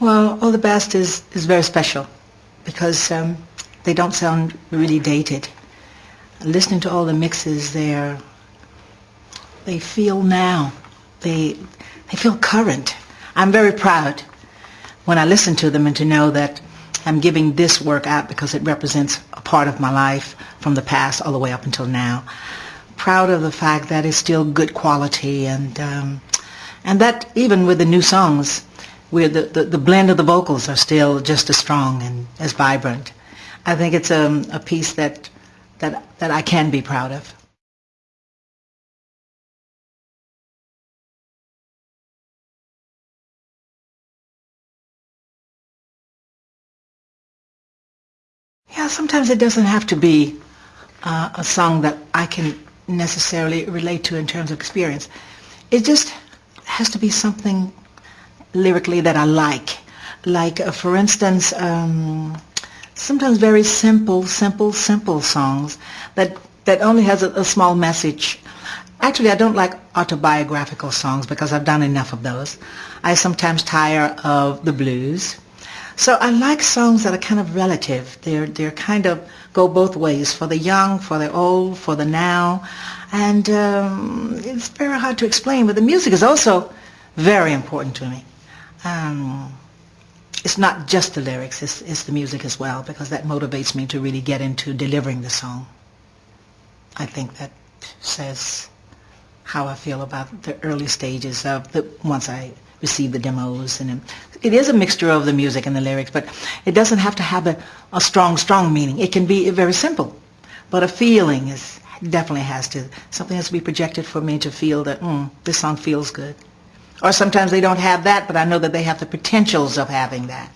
Well, All the Best is, is very special because um, they don't sound really dated. Listening to all the mixes there, they feel now. They, they feel current. I'm very proud when I listen to them and to know that I'm giving this work out because it represents a part of my life from the past all the way up until now. Proud of the fact that it's still good quality and um, and that even with the new songs, where the, the, the, blend of the vocals are still just as strong and as vibrant. I think it's a, a piece that, that, that I can be proud of. Yeah, sometimes it doesn't have to be uh, a song that I can necessarily relate to in terms of experience. It just has to be something lyrically that I like. Like, uh, for instance, um, sometimes very simple, simple, simple songs that, that only has a, a small message. Actually, I don't like autobiographical songs because I've done enough of those. I sometimes tire of the blues. So I like songs that are kind of relative. They're, they're kind of go both ways, for the young, for the old, for the now. And um, it's very hard to explain, but the music is also very important to me. Um, it's not just the lyrics, it's, it's the music as well, because that motivates me to really get into delivering the song. I think that says how I feel about the early stages of the, once I receive the demos. And it is a mixture of the music and the lyrics, but it doesn't have to have a, a strong, strong meaning. It can be very simple, but a feeling is definitely has to, something has to be projected for me to feel that, mm, this song feels good. Or sometimes they don't have that, but I know that they have the potentials of having that.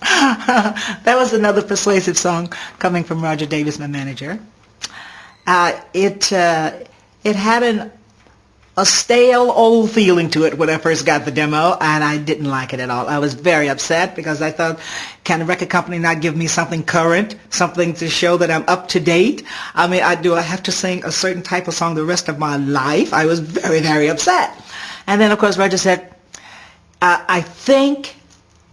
that was another persuasive song coming from Roger Davis, my manager. Uh, it uh, it had an a stale old feeling to it when I first got the demo, and I didn't like it at all. I was very upset because I thought, can a record company not give me something current, something to show that I'm up to date? I mean, I do I have to sing a certain type of song the rest of my life? I was very, very upset. And then, of course, Roger said, uh, I think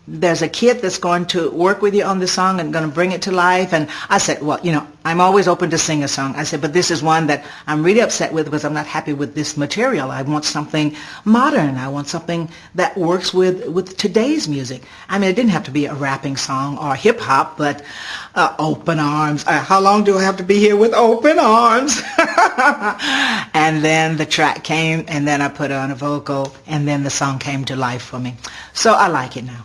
there's a kid that's going to work with you on the song and going to bring it to life. And I said, well, you know, I'm always open to sing a song. I said, but this is one that I'm really upset with because I'm not happy with this material. I want something modern. I want something that works with, with today's music. I mean, it didn't have to be a rapping song or hip hop, but uh, open arms. Uh, how long do I have to be here with open arms? and then the track came and then I put on a vocal and then the song came to life for me. So I like it now.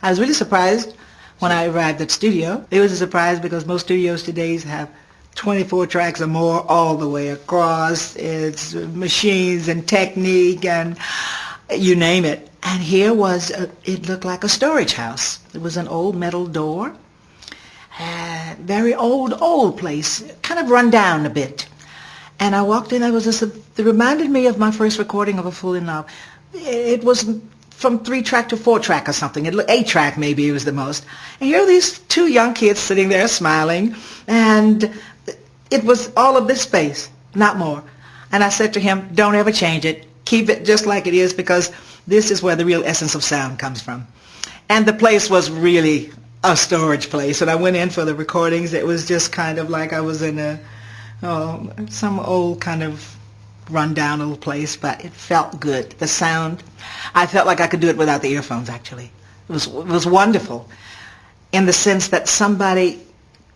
I was really surprised when I arrived at studio. It was a surprise because most studios today have 24 tracks or more all the way across. It's machines and technique and you name it. And here was, a, it looked like a storage house. It was an old metal door. Uh, very old, old place, kind of run down a bit. And I walked in, I was just, it reminded me of my first recording of A Fool in Love. It was from three track to four track or something. It, eight track maybe it was the most. And here are these two young kids sitting there smiling, and it was all of this space, not more. And I said to him, don't ever change it. Keep it just like it is because this is where the real essence of sound comes from. And the place was really a storage place. And I went in for the recordings. It was just kind of like I was in a, oh, some old kind of run-down little place, but it felt good. The sound, I felt like I could do it without the earphones, actually. It was, it was wonderful in the sense that somebody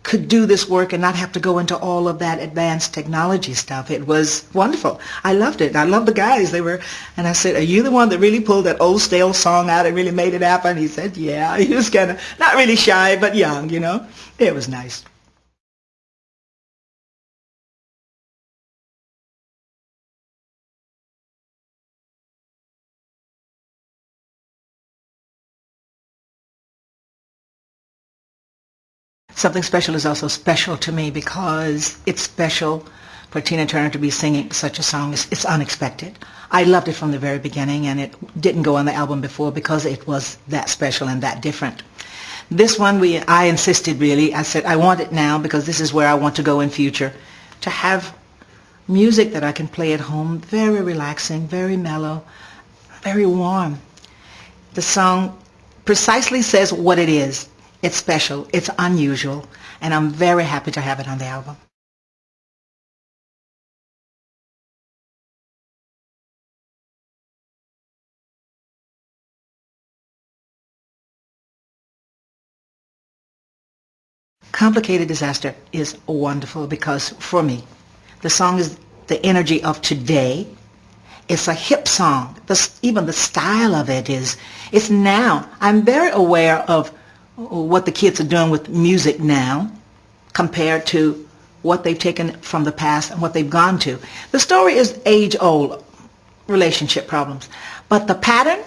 could do this work and not have to go into all of that advanced technology stuff. It was wonderful. I loved it. I loved the guys. They were, and I said, are you the one that really pulled that old stale song out and really made it happen? He said, yeah. He was kind of, not really shy, but young, you know. It was nice. Something Special is also special to me because it's special for Tina Turner to be singing such a song. It's, it's, unexpected. I loved it from the very beginning and it didn't go on the album before because it was that special and that different. This one, we I insisted really. I said, I want it now because this is where I want to go in future. To have music that I can play at home, very relaxing, very mellow, very warm. The song precisely says what it is. It's special, it's unusual, and I'm very happy to have it on the album. Complicated Disaster is wonderful because for me, the song is the energy of today. It's a hip song. The, even the style of it is, it's now. I'm very aware of what the kids are doing with music now compared to what they've taken from the past and what they've gone to. The story is age-old relationship problems, but the pattern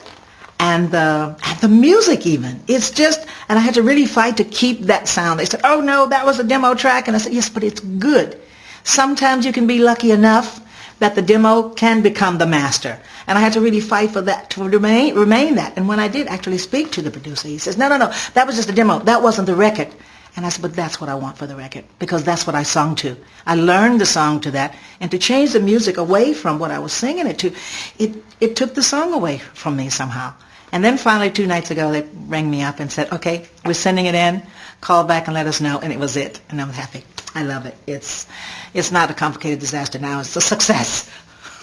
and the and the music even it's just and I had to really fight to keep that sound. They said, "Oh no, that was a demo track," and I said, "Yes, but it's good." Sometimes you can be lucky enough that the demo can become the master. And I had to really fight for that, to remain, remain that. And when I did actually speak to the producer, he says, no, no, no, that was just a demo. That wasn't the record. And I said, but that's what I want for the record because that's what I sung to. I learned the song to that. And to change the music away from what I was singing it to, it, it took the song away from me somehow. And then finally two nights ago they rang me up and said, okay, we're sending it in. Call back and let us know. And it was it. And I'm happy. I love it. It's, it's not a complicated disaster now. It's a success.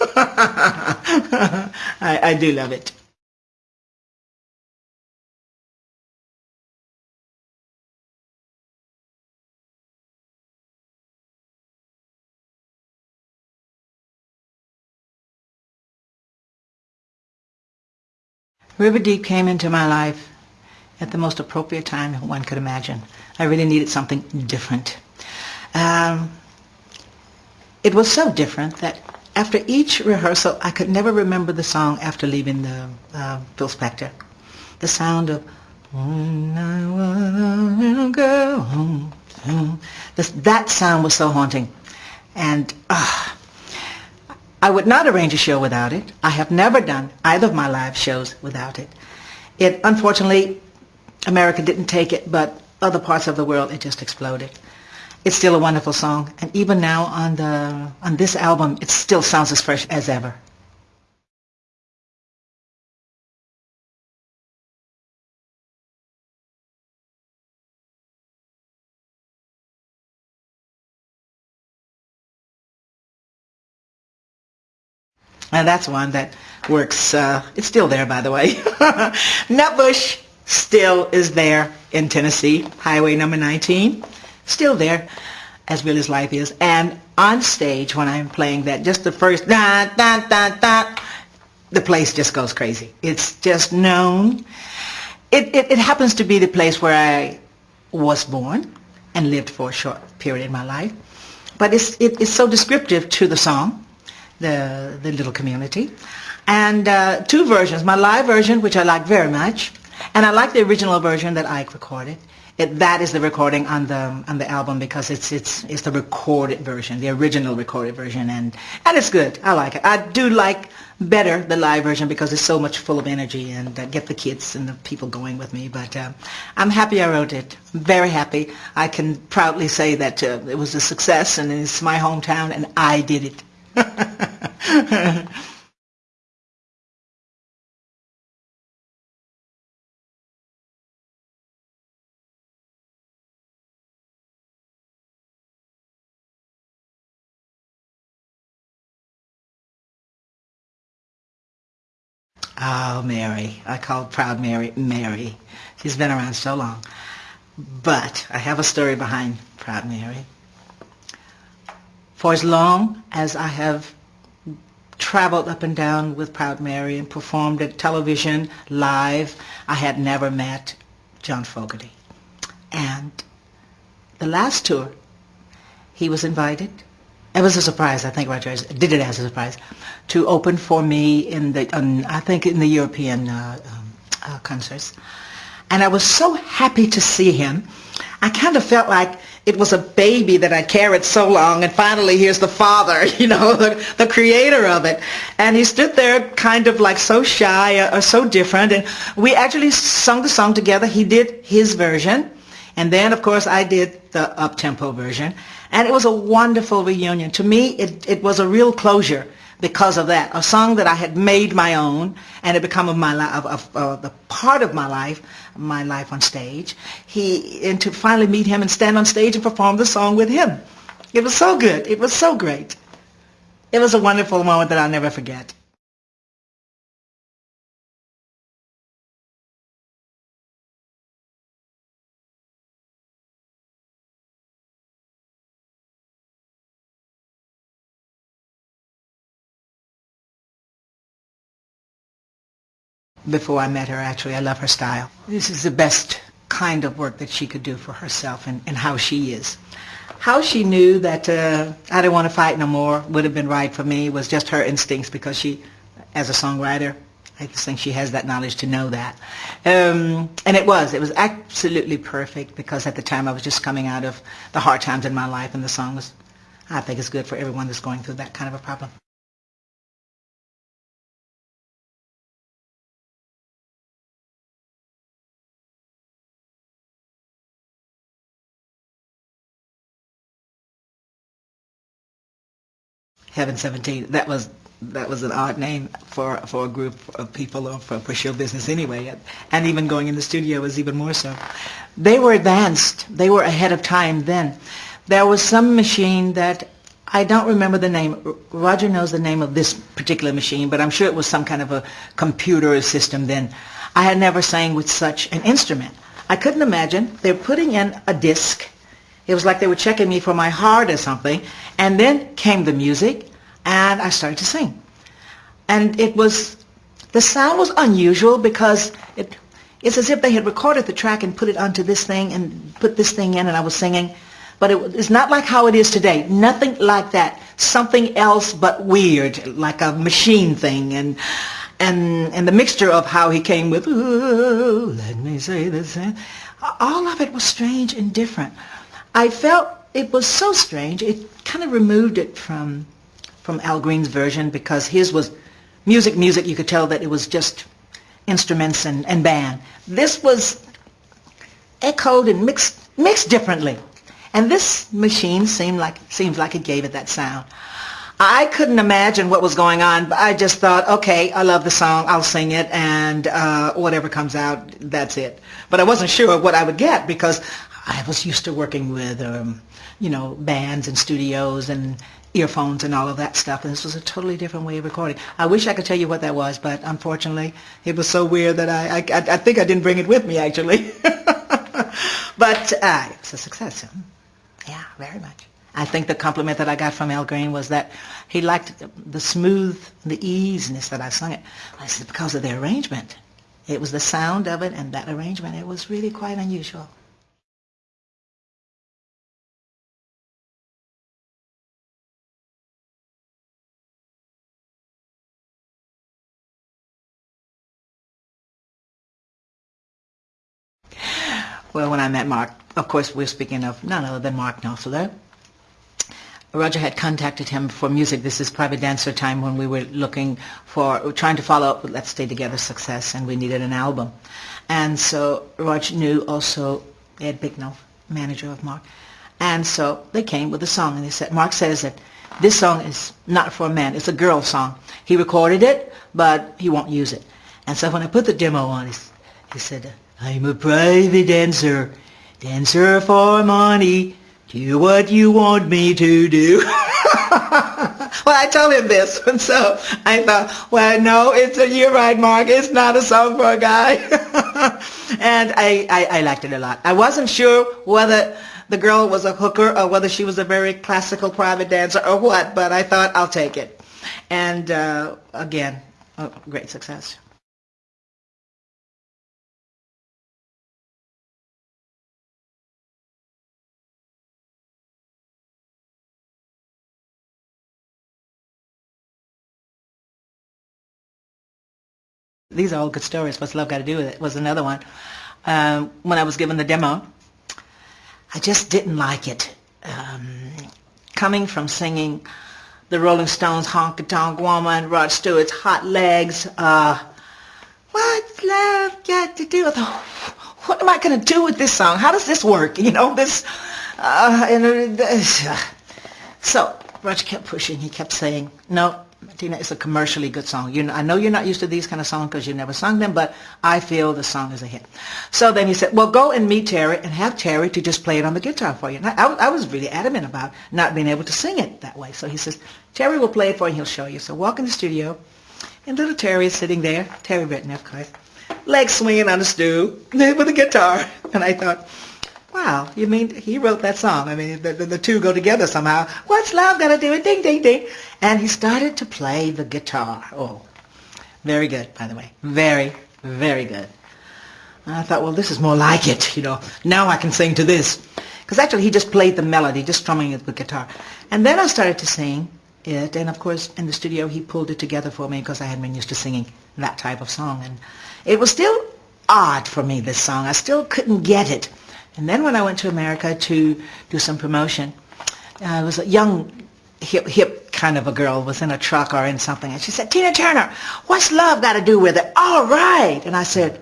I, I do love it. River Deep came into my life at the most appropriate time one could imagine. I really needed something different. Um, it was so different that after each rehearsal, I could never remember the song after leaving the uh, Phil Spector. The sound of when I was a little girl, that sound was so haunting. And uh, I would not arrange a show without it. I have never done either of my live shows without it. It, unfortunately, America didn't take it, but other parts of the world, it just exploded. It's still a wonderful song, and even now on the on this album, it still sounds as fresh as ever. And that's one that works. Uh, it's still there, by the way. Nutbush still is there in Tennessee, Highway number 19. Still there, as real as life is. And on stage, when I'm playing that, just the first da da da da, the place just goes crazy. It's just known. It, it, it happens to be the place where I was born and lived for a short period in my life. But it's, it, it's so descriptive to the song the, the little community. And uh, two versions, my live version, which I like very much, and I like the original version that Ike recorded. It, that is the recording on the on the album because it's it's it's the recorded version, the original recorded version, and and it's good. I like it. I do like better the live version because it's so much full of energy and uh, get the kids and the people going with me. But uh, I'm happy I wrote it. Very happy. I can proudly say that uh, it was a success and it's my hometown and I did it. Oh, Mary. I call Proud Mary Mary. She's been around so long. But I have a story behind Proud Mary. For as long as I have traveled up and down with Proud Mary and performed at television, live, I had never met John Fogerty. And the last tour, he was invited. It was a surprise. I think Roger did it as a surprise to open for me in the, um, I think in the European uh, um, uh, concerts. And I was so happy to see him. I kind of felt like it was a baby that I carried so long, and finally here's the father, you know, the, the creator of it. And he stood there kind of like so shy or, or so different, and we actually sung the song together. He did his version, and then, of course, I did the up-tempo version. And it was a wonderful reunion. To me, it, it was a real closure because of that. A song that I had made my own and it become of my life, of, of uh, the part of my life, my life on stage. He and to finally meet him and stand on stage and perform the song with him. It was so good. It was so great. It was a wonderful moment that I'll never forget. Before I met her, actually. I love her style. This is the best kind of work that she could do for herself and, and how she is. How she knew that uh, I didn't want to fight no more would have been right for me was just her instincts because she, as a songwriter, I just think she has that knowledge to know that. Um, and it was. It was absolutely perfect because at the time I was just coming out of the hard times in my life and the song was, I think it's good for everyone that's going through that kind of a problem. Heaven 17. That was that was an odd name for for a group of people or for, for show business anyway. And even going in the studio was even more so. They were advanced. They were ahead of time then. There was some machine that I don't remember the name. Roger knows the name of this particular machine, but I'm sure it was some kind of a computer system then. I had never sang with such an instrument. I couldn't imagine. They're putting in a disc it was like they were checking me for my heart or something. And then came the music, and I started to sing. And it was, the sound was unusual because it, it's as if they had recorded the track and put it onto this thing and put this thing in and I was singing. But it, it's not like how it is today. Nothing like that. Something else but weird, like a machine thing. And, and, and the mixture of how he came with, let me say this, all of it was strange and different. I felt it was so strange. It kind of removed it from from Al Green's version because his was music, music. You could tell that it was just instruments and, and band. This was echoed and mixed mixed differently. And this machine seemed like seems like it gave it that sound. I couldn't imagine what was going on, but I just thought, okay, I love the song, I'll sing it, and uh, whatever comes out, that's it. But I wasn't sure what I would get because I was used to working with, um, you know, bands and studios and earphones and all of that stuff. And this was a totally different way of recording. I wish I could tell you what that was, but unfortunately, it was so weird that I, I, I think I didn't bring it with me, actually. but uh, it was a success. Yeah, very much. I think the compliment that I got from Al Green was that he liked the smooth, the easiness that I sung it. I said, because of the arrangement. It was the sound of it and that arrangement. It was really quite unusual. Well, when I met Mark, of course, we're speaking of none other than Mark Knopfler. Roger had contacted him for music. This is Private Dancer time when we were looking for, trying to follow up with Let's Stay Together success, and we needed an album. And so Roger knew also Ed Bicknell, manager of Mark. And so they came with a song, and they said, Mark says that this song is not for a man, it's a girl song. He recorded it, but he won't use it. And so when I put the demo on, he, he said, I'm a private dancer, dancer for money. Do what you want me to do. well, I told him this, and so I thought, well, no, it's a, you're right, Mark. It's not a song for a guy. and I, I, I liked it a lot. I wasn't sure whether the girl was a hooker or whether she was a very classical private dancer or what, but I thought I'll take it. And uh, again, a great success. These are all good stories. What's love got to do with it? Was another one. Um, when I was given the demo, I just didn't like it. Um, coming from singing the Rolling Stones' Honky Tonk Woman, Rod Stewart's Hot Legs, uh, What's Love Got to Do with... It? What am I going to do with this song? How does this work? You know, this... Uh, and, uh, so Roger kept pushing. He kept saying, no, Tina, it's a commercially good song. You know, I know you're not used to these kind of songs because you never sung them, but I feel the song is a hit. So then he said, well, go and meet Terry and have Terry to just play it on the guitar for you. And I, I was really adamant about not being able to sing it that way. So he says, Terry will play it for you and he'll show you. So walk in the studio, and little Terry is sitting there, Terry Britten, of course, legs swinging on the stool with a guitar. And I thought, Wow, you mean he wrote that song? I mean, the, the, the two go together somehow. What's love got to do with ding, ding, ding? And he started to play the guitar. Oh, very good, by the way. Very, very good. And I thought, well, this is more like it, you know. Now I can sing to this. Because actually he just played the melody, just strumming it with guitar. And then I started to sing it, and of course in the studio he pulled it together for me because I hadn't been used to singing that type of song. And it was still odd for me, this song. I still couldn't get it. And then when I went to America to do some promotion, uh, I was a young, hip, hip kind of a girl, was in a truck or in something, and she said, Tina Turner, what's love got to do with it? All right. And I said,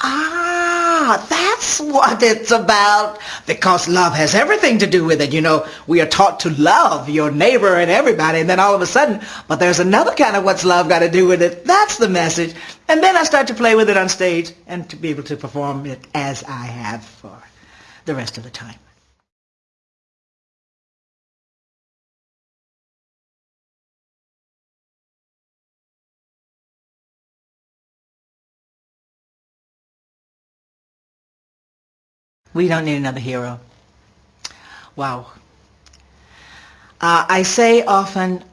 ah, that's what it's about. Because love has everything to do with it. You know, we are taught to love your neighbor and everybody, and then all of a sudden, but there's another kind of what's love got to do with it. That's the message. And then I start to play with it on stage and to be able to perform it as I have for the rest of the time. We don't need another hero. Wow. Uh, I say often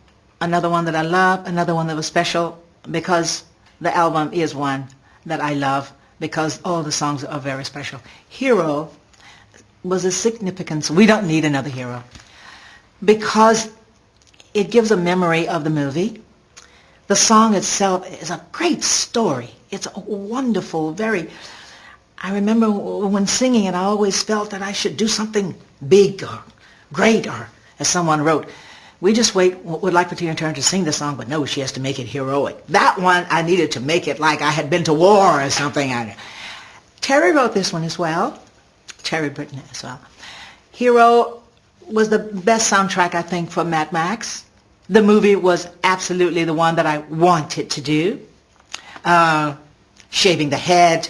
another one that I love, another one that was special, because the album is one that I love because all the songs are very special. Hero was a significance. We don't need another hero because it gives a memory of the movie. The song itself is a great story. It's a wonderful, very... I remember when singing it, I always felt that I should do something big or great or, as someone wrote, we just wait, would like for Tina Turner to sing the song, but no, she has to make it heroic. That one, I needed to make it like I had been to war or something. Terry wrote this one as well. Terry Britten as well. Hero was the best soundtrack, I think, for Mad Max. The movie was absolutely the one that I wanted to do. Uh, shaving the head,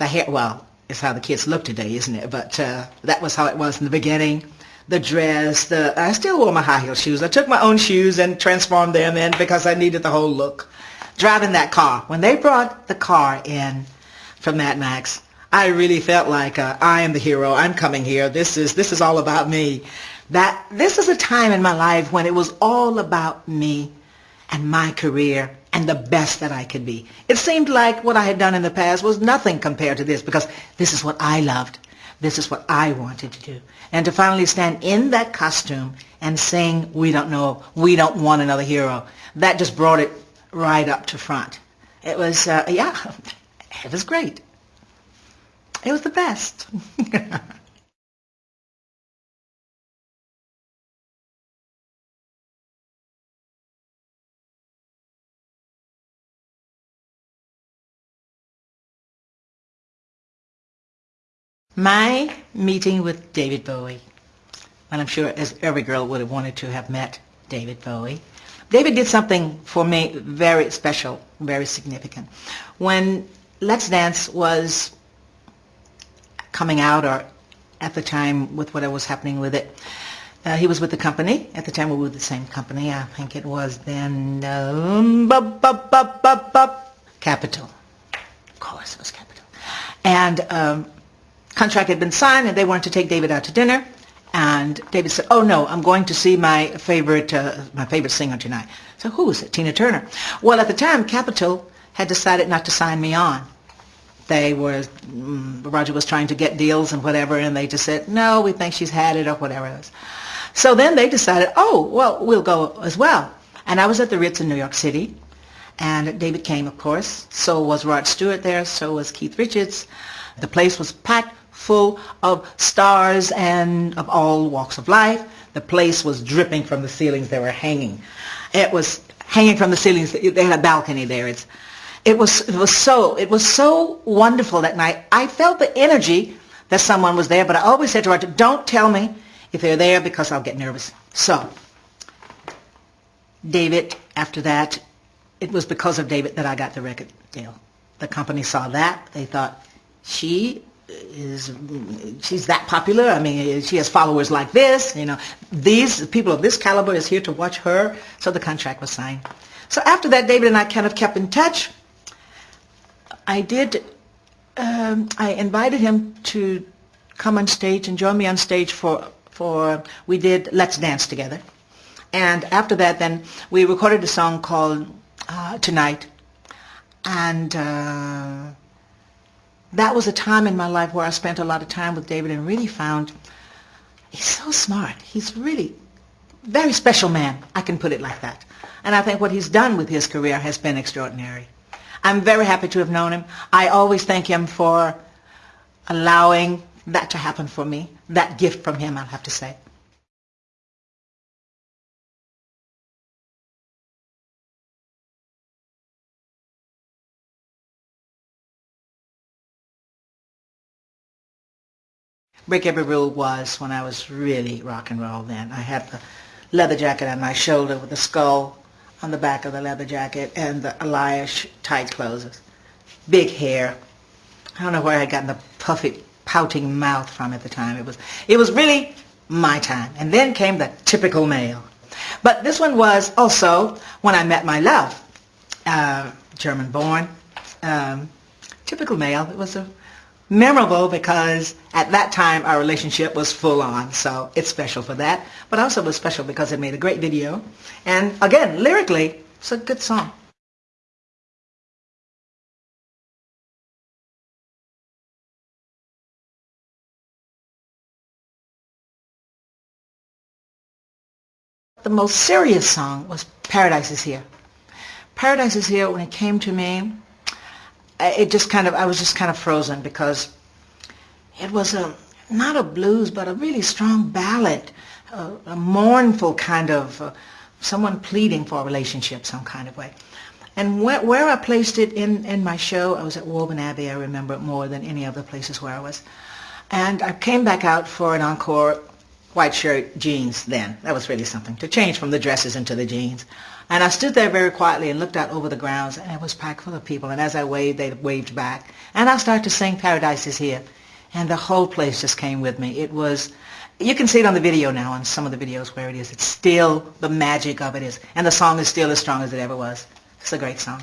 the hair, well, it's how the kids look today, isn't it? But uh, that was how it was in the beginning the dress, the I still wore my high heel shoes. I took my own shoes and transformed them in because I needed the whole look. Driving that car. When they brought the car in from Mad Max, I really felt like uh, I am the hero. I'm coming here. This is this is all about me. That this is a time in my life when it was all about me and my career and the best that I could be. It seemed like what I had done in the past was nothing compared to this because this is what I loved. This is what I wanted to do. And to finally stand in that costume and sing, we don't know, we don't want another hero, that just brought it right up to front. It was, uh, yeah, it was great. It was the best. My meeting with David Bowie, and I'm sure as every girl would have wanted to have met David Bowie. David did something for me very special, very significant. When Let's Dance was coming out, or at the time with what was happening with it, uh, he was with the company. At the time we were with the same company. I think it was then um, bup, bup, bup, Capitol. Of course, it was Capitol. And um, contract had been signed and they wanted to take David out to dinner. And David said, oh no, I'm going to see my favorite, uh, my favorite singer tonight. So who is it? Tina Turner. Well, at the time, Capitol had decided not to sign me on. They were, um, Roger was trying to get deals and whatever, and they just said, no, we think she's had it or whatever. So then they decided, oh, well, we'll go as well. And I was at the Ritz in New York City, and David came, of course. So was Rod Stewart there, so was Keith Richards. The place was packed full of stars and of all walks of life. The place was dripping from the ceilings. They were hanging. It was hanging from the ceilings. They had a balcony there. It's, it was, it was so, it was so wonderful that night. I felt the energy that someone was there, but I always said to Roger, don't tell me if they're there because I'll get nervous. So, David, after that, it was because of David that I got the record deal. The company saw that. They thought, she is, she's that popular. I mean, she has followers like this. You know, these people of this caliber is here to watch her. So the contract was signed. So after that, David and I kind of kept in touch. I did, um, I invited him to come on stage and join me on stage for, for, we did Let's Dance Together. And after that, then we recorded a song called uh, Tonight. And uh, that was a time in my life where I spent a lot of time with David and really found he's so smart. He's really very special man. I can put it like that. And I think what he's done with his career has been extraordinary. I'm very happy to have known him. I always thank him for allowing that to happen for me. That gift from him, I'll have to say. Break Every Rule was when I was really rock and roll then. I had the leather jacket on my shoulder with the skull on the back of the leather jacket and the Elias tight clothes. Big hair. I don't know where I had gotten the puffy, pouting mouth from at the time. It was, it was really my time. And then came the typical male. But this one was also when I met my love. Uh, German born. Um, typical male. It was a memorable because at that time our relationship was full on. So it's special for that. But also was special because it made a great video. And again lyrically it's a good song. The most serious song was Paradise is Here. Paradise is Here when it came to me it just kind of, I was just kind of frozen because it was a, not a blues, but a really strong ballad, a, a mournful kind of, uh, someone pleading for a relationship some kind of way. And where, where I placed it in, in my show, I was at Woburn Abbey, I remember it more than any other places where I was. And I came back out for an encore white shirt, jeans then. That was really something, to change from the dresses into the jeans. And I stood there very quietly and looked out over the grounds, and it was packed full of people. And as I waved, they waved back. And I started to sing Paradise is Here. And the whole place just came with me. It was, you can see it on the video now, on some of the videos where it is. It's still, the magic of it is. And the song is still as strong as it ever was. It's a great song.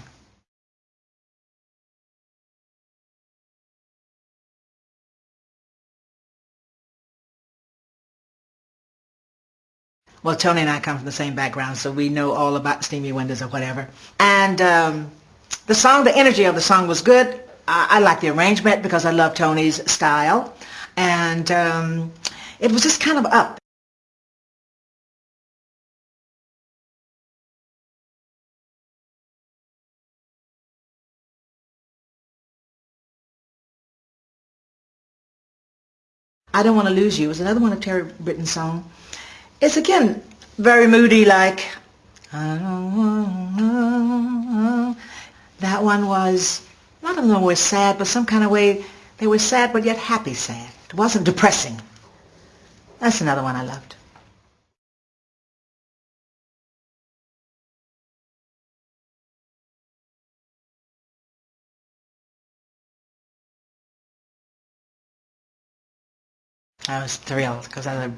Well, Tony and I come from the same background, so we know all about steamy windows or whatever. And um, the song, the energy of the song was good. I, I like the arrangement because I love Tony's style. And um, it was just kind of up. I Don't Want to Lose You was another one of Terry Britten's songs. It's again very moody like that one was none of them were sad but some kind of way they were sad but yet happy sad. It wasn't depressing. That's another one I loved. I was thrilled because I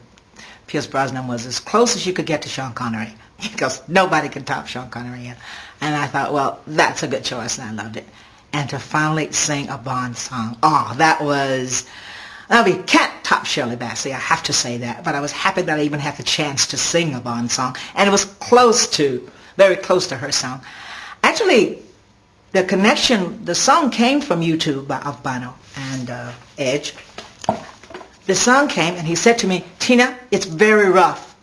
Pierce Brosnan was as close as you could get to Sean Connery because nobody could top Sean Connery. yet, And I thought, well, that's a good choice, and I loved it. And to finally sing a Bond song, oh, that was, I mean, can't top Shirley Bassey, I have to say that. But I was happy that I even had the chance to sing a Bond song. And it was close to, very close to her song. Actually, the connection, the song came from U2 of Bono and uh, Edge the song came and he said to me, Tina, it's very rough,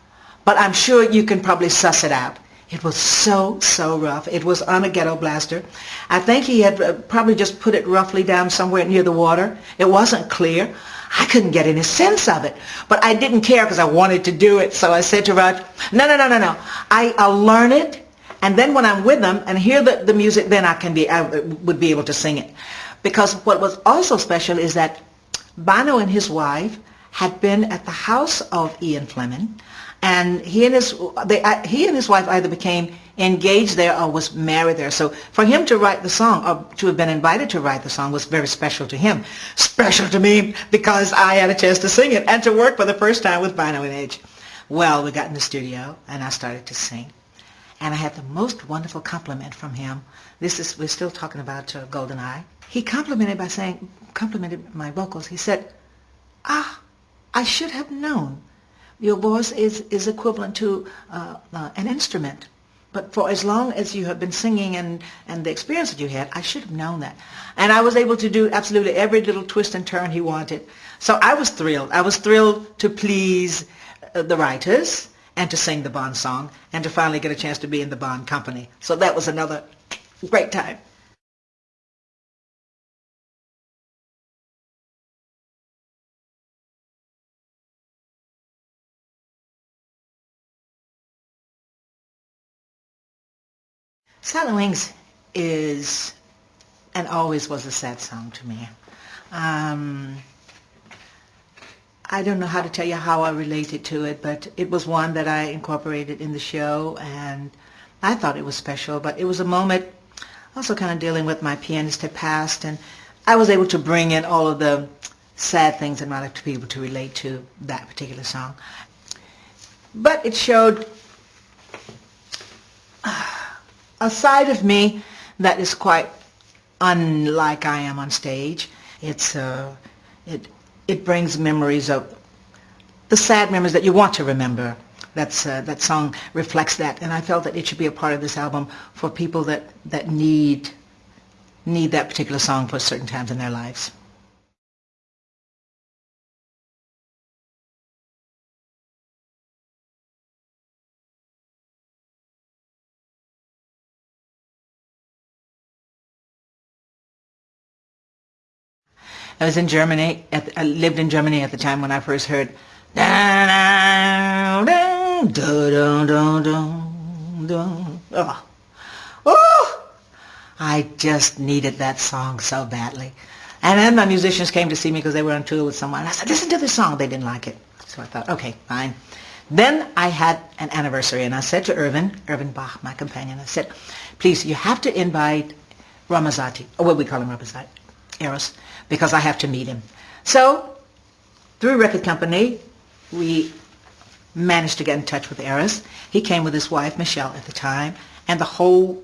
but I'm sure you can probably suss it out. It was so, so rough. It was on a ghetto blaster. I think he had uh, probably just put it roughly down somewhere near the water. It wasn't clear. I couldn't get any sense of it. But I didn't care because I wanted to do it. So I said to Roger, no, no, no, no, no. I, I'll learn it. And then when I'm with them and hear the, the music, then I can be, I would be able to sing it. Because what was also special is that Bono and his wife had been at the house of Ian Fleming and he and his they, he and his wife either became engaged there or was married there. So for him to write the song or to have been invited to write the song was very special to him. Special to me because I had a chance to sing it and to work for the first time with Bono and Edge. Well, we got in the studio and I started to sing. And I had the most wonderful compliment from him. This is, we're still talking about uh, GoldenEye. He complimented by saying, complimented my vocals. He said, ah, I should have known your voice is, is equivalent to uh, uh, an instrument. But for as long as you have been singing and, and the experience that you had, I should have known that. And I was able to do absolutely every little twist and turn he wanted. So I was thrilled. I was thrilled to please uh, the writers and to sing the Bond song and to finally get a chance to be in the Bond company. So that was another great time. Silent Wings is and always was a sad song to me. Um, I don't know how to tell you how I related to it, but it was one that I incorporated in the show, and I thought it was special. But it was a moment also kind of dealing with my pianist had passed, and I was able to bring in all of the sad things in my life to be able to relate to that particular song. But it showed a side of me that is quite unlike I am on stage. It's uh, it it brings memories of the sad memories that you want to remember. That's uh, that song reflects that, and I felt that it should be a part of this album for people that that need need that particular song for certain times in their lives. I was in Germany. At, I lived in Germany at the time when I first heard. Oh. I just needed that song so badly. And then my musicians came to see me because they were on tour with someone. I said, listen to this song. They didn't like it. So I thought, okay, fine. Then I had an anniversary, and I said to Erwin, Erwin Bach, my companion, I said, please, you have to invite Ramazzotti, or what we call him Ramazzotti, Eros, because I have to meet him. So through record company, we managed to get in touch with Eros. He came with his wife, Michelle, at the time, and the whole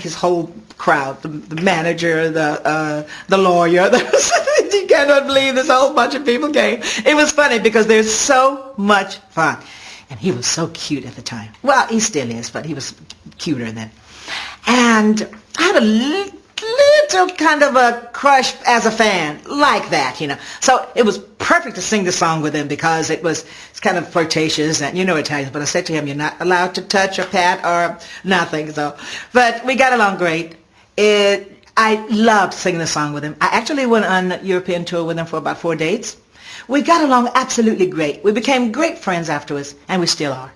his whole crowd, the, the manager, the uh, the lawyer. you cannot believe this whole bunch of people came. It was funny because there's so much fun. And he was so cute at the time. Well, he still is, but he was cuter then. And I had a little kind of a crush as a fan, like that, you know. So it was perfect to sing the song with him because it was it's kind of flirtatious and you know Italians. But I said to him, "You're not allowed to touch or pat or nothing." So, but we got along great. It I loved singing the song with him. I actually went on a European tour with him for about four dates. We got along absolutely great. We became great friends afterwards, and we still are.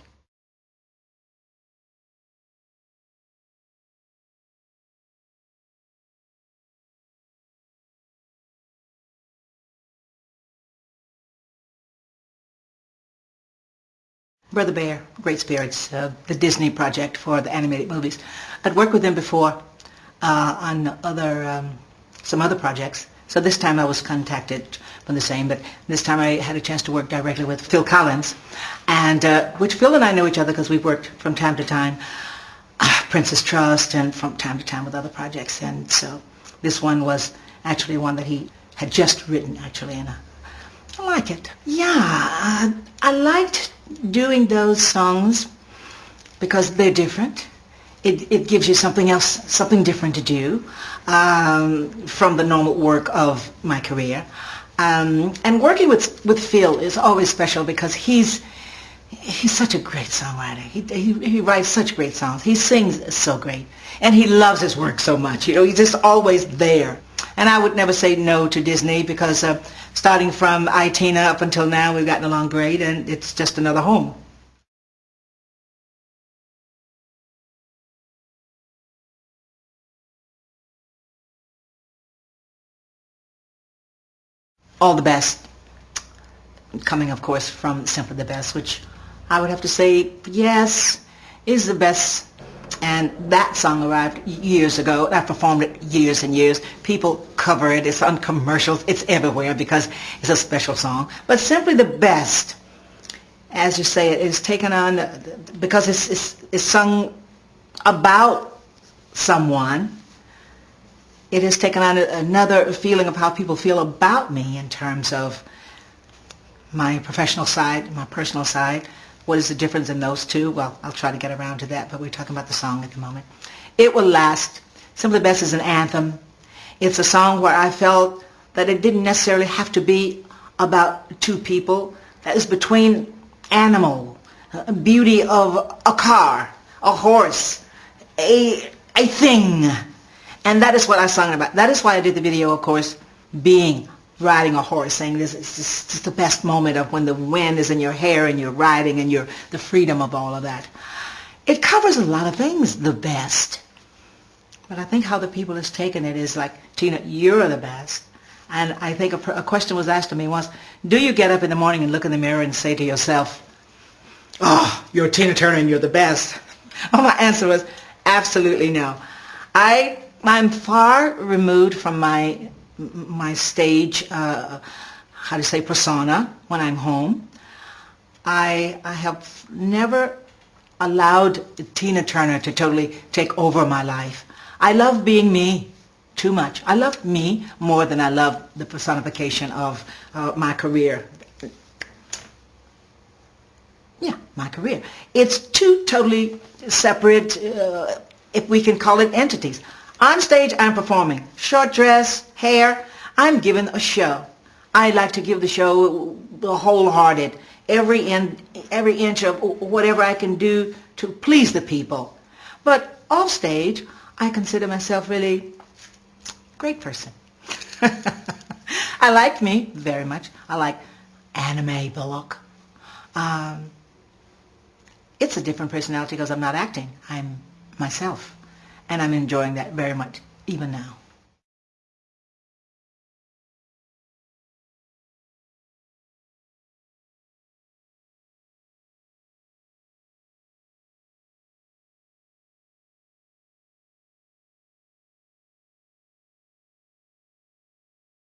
Brother Bear, Great Spirits, uh, the Disney project for the animated movies. I'd worked with them before uh, on other um, some other projects. So this time I was contacted from the same, but this time I had a chance to work directly with Phil Collins, and uh, which Phil and I know each other because we've worked from time to time, uh, Prince's Trust, and from time to time with other projects. And so this one was actually one that he had just written, actually, and I like it. Yeah, uh, I liked doing those songs because they're different. It, it gives you something else, something different to do um, from the normal work of my career. Um, and working with with Phil is always special because he's he's such a great songwriter. He, he, he writes such great songs. He sings so great. And he loves his work so much. You know, he's just always there. And I would never say no to Disney because uh, starting from I, Tina up until now, we've gotten along great and it's just another home. All the best. Coming, of course, from Simply the Best, which I would have to say, yes, is the best. And that song arrived years ago. I performed it years and years. People cover it. It's on commercials. It's everywhere because it's a special song. But simply the best, as you say, it is taken on uh, because it's, it's, it's sung about someone. It has taken on another feeling of how people feel about me in terms of my professional side, my personal side. What is the difference in those two? Well, I'll try to get around to that, but we're talking about the song at the moment. It Will Last. Simply Best is an anthem. It's a song where I felt that it didn't necessarily have to be about two people. That is between animal, uh, beauty of a car, a horse, a, a thing. And that is what I sung about. That is why I did the video, of course, being riding a horse, saying this is just the best moment of when the wind is in your hair and you're riding and you're the freedom of all of that. It covers a lot of things, the best. But I think how the people has taken it is like, Tina, you're the best. And I think a, a question was asked to me once, do you get up in the morning and look in the mirror and say to yourself, oh, you're Tina Turner and you're the best? Well, my answer was absolutely no. I, I'm far removed from my my stage, uh, how to say, persona when I'm home. I, I have never allowed Tina Turner to totally take over my life. I love being me too much. I love me more than I love the personification of uh, my career. Yeah, my career. It's two totally separate, uh, if we can call it entities. On stage, I'm performing. Short dress, hair. I'm giving a show. I like to give the show the wholehearted, every, in, every inch of whatever I can do to please the people. But off stage, I consider myself really great person. I like me very much. I like Anna Mae Bullock. Um, it's a different personality because I'm not acting. I'm myself. And I'm enjoying that very much, even now.